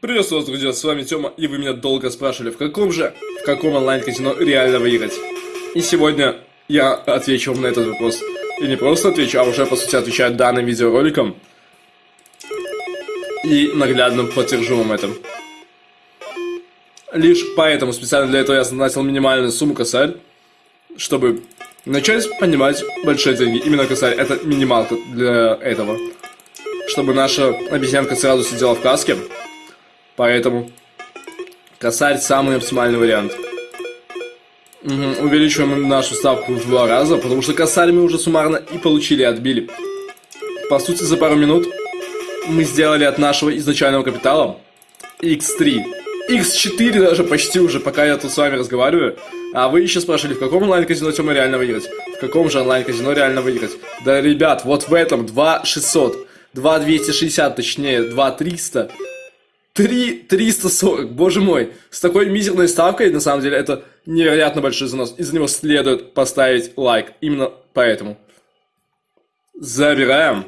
Приветствую вас, друзья, с вами Тёма, и вы меня долго спрашивали, в каком же, в каком онлайн-казино реально выиграть. И сегодня я отвечу вам на этот вопрос. И не просто отвечу, а уже, по сути, отвечаю данным видеороликом. И наглядно подтвержу вам это. Лишь поэтому специально для этого я назначил минимальную сумму косарь, чтобы начать понимать большие деньги. Именно косарь, это минималка для этого. Чтобы наша обезьянка сразу сидела в каске. Поэтому косарь самый оптимальный вариант. Угу. Увеличиваем нашу ставку в два раза, потому что косарь мы уже суммарно и получили, отбили. По сути, за пару минут мы сделали от нашего изначального капитала x3 X4 даже почти уже, пока я тут с вами разговариваю. А вы еще спрашивали, в каком онлайн-казино Тёма реально выиграть? В каком же онлайн-казино реально выиграть? Да, ребят, вот в этом 2600, 2260, точнее, 2300, 3 340, боже мой. С такой мизерной ставкой, на самом деле, это невероятно большой занос. Из-за него следует поставить лайк. Именно поэтому. Забираем.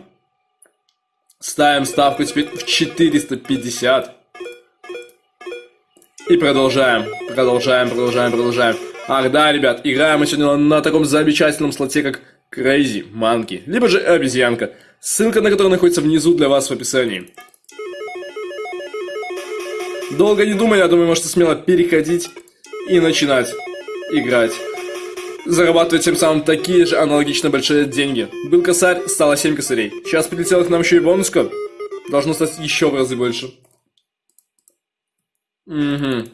Ставим ставку теперь в 450. И продолжаем, продолжаем, продолжаем, продолжаем. Ах да, ребят, играем мы сегодня на таком замечательном слоте, как Crazy Monkey, либо же обезьянка, ссылка на которую находится внизу для вас в описании. Долго не думая, я думаю, можете смело переходить и начинать играть. Зарабатывать тем самым такие же аналогично большие деньги. Был косарь, стало 7 косарей. Сейчас прилетела к нам еще и бонуска. Должно стать еще в разы больше. Угу.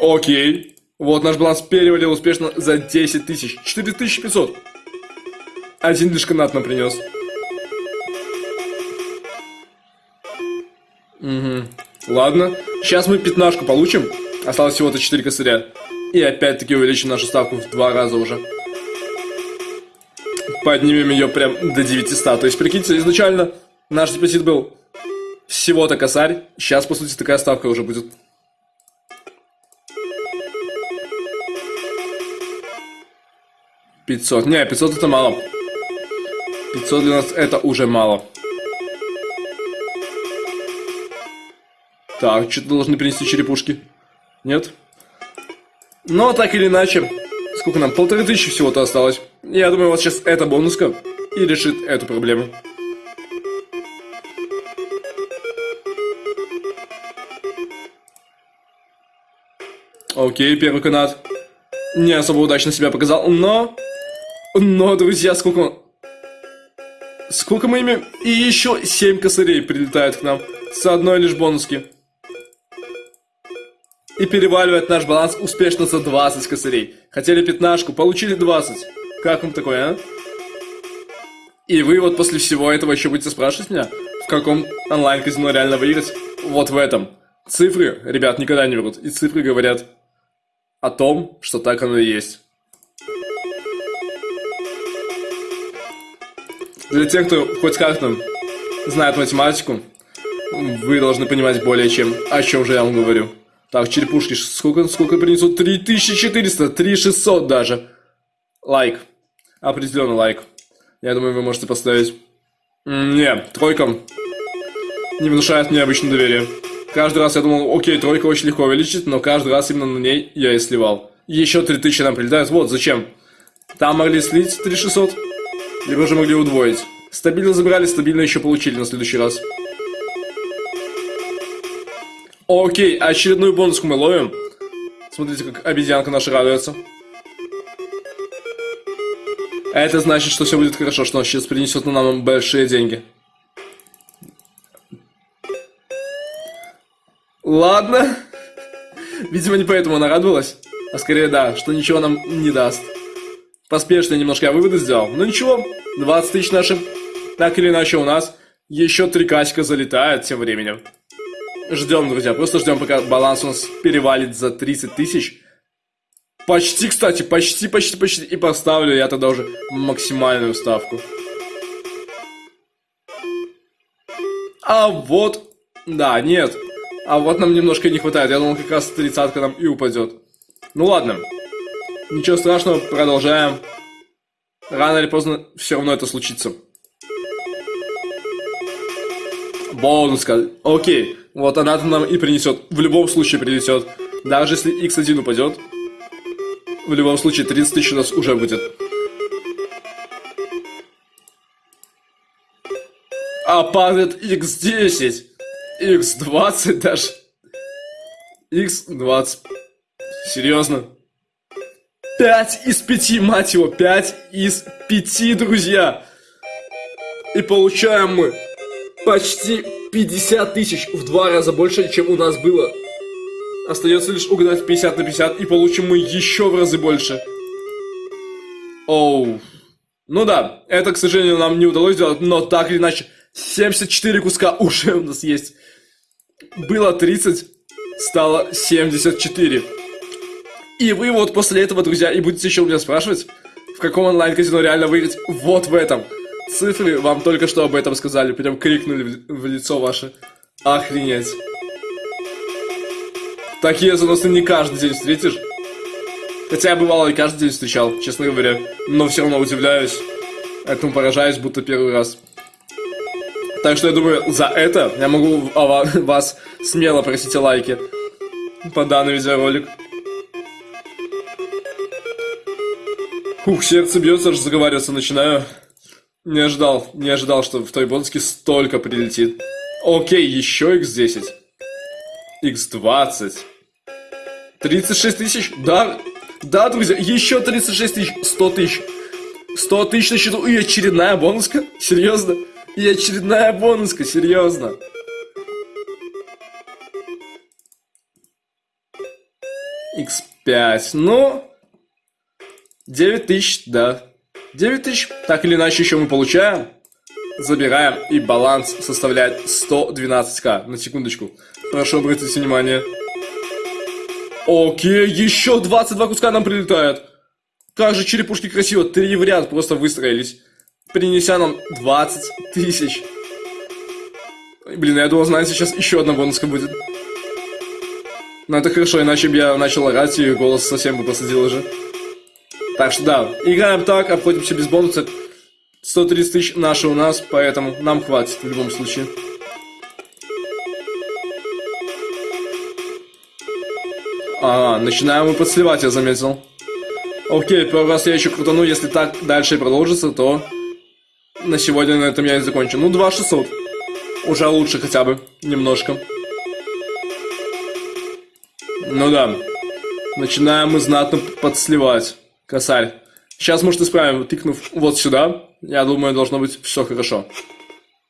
Окей. Вот наш баланс перевалил успешно за 10 тысяч. 4500. Один лишь канат нам принес. Угу. Ладно. Сейчас мы пятнашку получим. Осталось всего-то 4 косаря. И опять-таки увеличим нашу ставку в два раза уже. Поднимем ее прям до 900. То есть, прикиньте, изначально наш депозит был всего-то косарь. Сейчас, по сути, такая ставка уже будет. Пятьсот. Не, пятьсот это мало. Пятьсот для нас это уже мало. Так, что-то должны принести черепушки. Нет? Но так или иначе, сколько нам? Полторы тысячи всего-то осталось. Я думаю, вот сейчас эта бонуска и решит эту проблему. Окей, первый канат. Не особо удачно себя показал, но... Но, друзья, сколько... Сколько мы имеем? И еще 7 косарей прилетают к нам. С одной лишь бонуски. И переваливает наш баланс успешно за 20 косарей. Хотели пятнашку, получили 20. Как вам такое, а? И вы вот после всего этого еще будете спрашивать меня, в каком онлайн-казино реально выиграть? Вот в этом. Цифры, ребят, никогда не врут. И цифры говорят о том, что так оно и есть. Для тех, кто хоть как-то знает математику, вы должны понимать более чем, о чем же я вам говорю. Так, черепушки, сколько, сколько принесут? 3400, 3600 даже. Лайк. Определенно лайк. Я думаю, вы можете поставить. Не, тройка не внушает мне обычно доверие. Каждый раз я думал, окей, тройка очень легко увеличить, но каждый раз именно на ней я и сливал. Еще 3000 нам прилетает, вот зачем. Там могли слить 3600, либо же могли удвоить. Стабильно забрали, стабильно еще получили на следующий раз. Окей, очередную бонуску мы ловим. Смотрите, как обезьянка наша радуется. Это значит, что все будет хорошо, что он сейчас принесет нам большие деньги. Ладно. Видимо, не поэтому она радовалась. А скорее, да, что ничего нам не даст. Поспешно немножко я выводы сделал. Но ничего, 20 тысяч наши. Так или иначе у нас еще три касика залетает тем временем. Ждем, друзья, просто ждем, пока баланс у нас перевалит за 30 тысяч. Почти, кстати, почти, почти, почти. И поставлю я тогда уже максимальную ставку. А вот... Да, нет. А вот нам немножко не хватает. Я думал, как раз тридцатка нам и упадет. Ну ладно. Ничего страшного, продолжаем. Рано или поздно все равно это случится. Бонуска. Окей. Вот она-то нам и принесет. В любом случае принесет. Даже если x1 упадет. В любом случае 30 тысяч у нас уже будет. А падает x10. x20 даже. x20. Серьезно? 5 из 5, мать его, 5 из 5, друзья. И получаем мы почти 50 тысяч, в два раза больше, чем у нас было. Остается лишь угадать 50 на 50, и получим мы еще в разы больше. Оу. Ну да, это, к сожалению, нам не удалось сделать, но так или иначе, 74 куска уже у нас есть. Было 30, стало 74. И вы вот после этого, друзья, и будете еще у меня спрашивать, в каком онлайн-казино реально выиграть вот в этом. Цифры вам только что об этом сказали, прям крикнули в, лицо ваше. Охренеть. Такие заносы не каждый день встретишь. Хотя я бывало и каждый день встречал, честно говоря. Но все равно удивляюсь. Этому поражаюсь, будто первый раз. Так что я думаю, за это я могу вас смело просить о лайке по данный видеоролик. Ух, сердце бьется, аж заговариваться начинаю. Не ожидал, не ожидал, что в той бонуске столько прилетит. Окей, еще x10. x20. 36 тысяч? Да, да, друзья, еще 36 тысяч. 100 тысяч. 100 тысяч на счету. И очередная бонуска? Серьезно? И очередная бонуска, серьезно. X5. Ну, 9 тысяч, да. 9 тысяч, так или иначе, еще мы получаем. Забираем, и баланс составляет 112к. На секундочку. Прошу обратить внимание. Окей, еще 22 куска нам прилетает. Как же черепушки красиво, три в ряд просто выстроились. Принеся нам 20 тысяч. Блин, я думал, знаете, сейчас еще одна бонуска будет. Но это хорошо, иначе бы я начал орать, и голос совсем бы посадил уже. Так что да, играем так, обходимся без бонуса. 130 тысяч наши у нас, поэтому нам хватит в любом случае. А, начинаем мы подсливать, я заметил. Окей, первый раз я еще крутану, если так дальше продолжится, то на сегодня на этом я и закончу. Ну, 2600. Уже лучше хотя бы, немножко. Ну да. Начинаем мы знатно подсливать. Косарь. Сейчас, может, исправим, тыкнув вот сюда. Я думаю, должно быть все хорошо.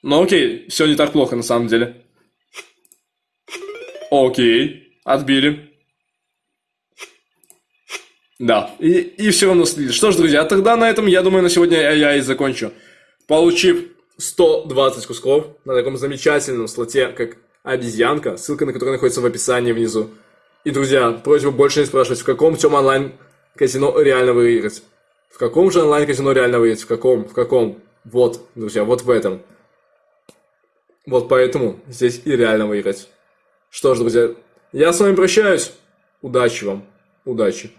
Ну окей, все не так плохо на самом деле. Окей, отбили. Да, и, и все равно слили. Что ж, друзья, тогда на этом, я думаю, на сегодня я и закончу. Получив 120 кусков на таком замечательном слоте, как обезьянка, ссылка на который находится в описании внизу. И, друзья, просьба больше не спрашивать, в каком тем онлайн казино реально выиграть. В каком же онлайн-казино реально выиграть? В каком? В каком? Вот, друзья, вот в этом. Вот поэтому здесь и реально выиграть. Что ж, друзья, я с вами прощаюсь. Удачи вам. Удачи.